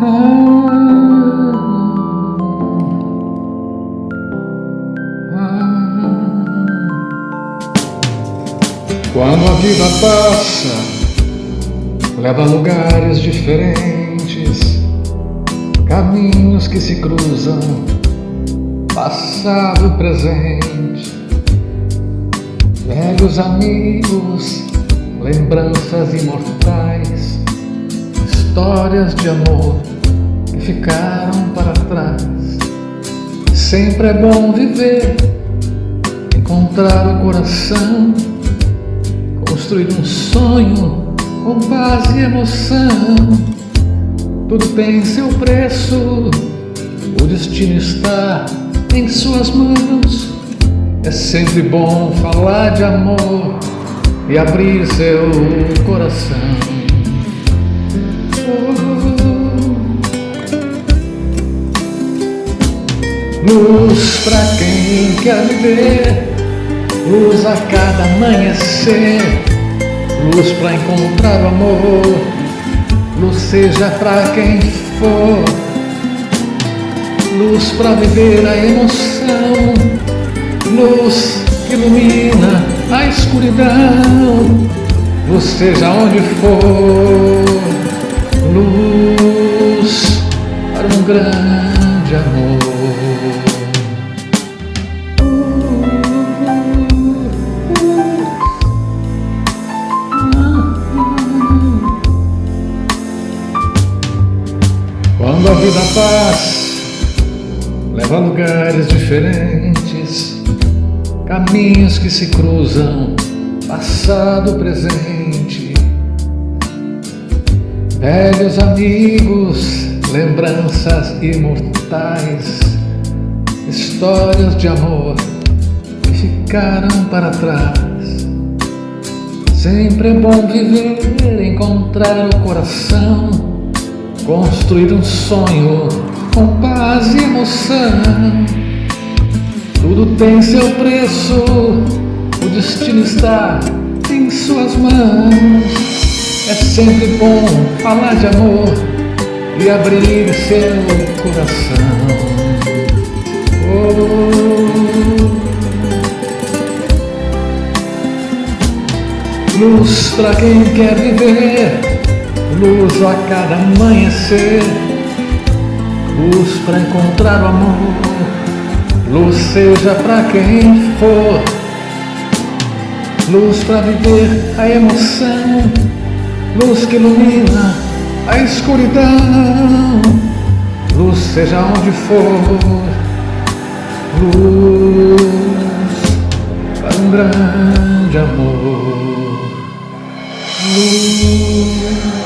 Quando a vida passa, leva a lugares diferentes, caminhos que se cruzam, passado e presente, velhos amigos, lembranças imortais, histórias de amor ficaram para trás. Sempre é bom viver, encontrar o coração construir um sonho com paz e emoção. Tudo tem seu preço, o destino está em suas mãos. É sempre bom falar de amor e abrir seu coração. Luz pra quem quer viver, luz a cada amanhecer. Luz para encontrar o amor, luz seja para quem for, luz para viver a emoção, luz que ilumina a escuridão, luz seja onde for, luz para um grande amor. Quando a vida paz leva a lugares diferentes, caminhos que se cruzam, passado, presente, velhos amigos, lembranças imortais, histórias de amor que ficaram para trás. Sempre é bom viver, encontrar o coração Construir um sonho com paz e emoção. Tudo tem seu preço, o destino está em suas mãos. É sempre bom falar de amor e abrir seu coração. Oh. Luz para quem quer viver luz a cada amanhecer, luz para encontrar o amor, luz seja para quem for, luz para viver a emoção, luz que ilumina a escuridão, luz seja onde for, luz para um grande amor. Luz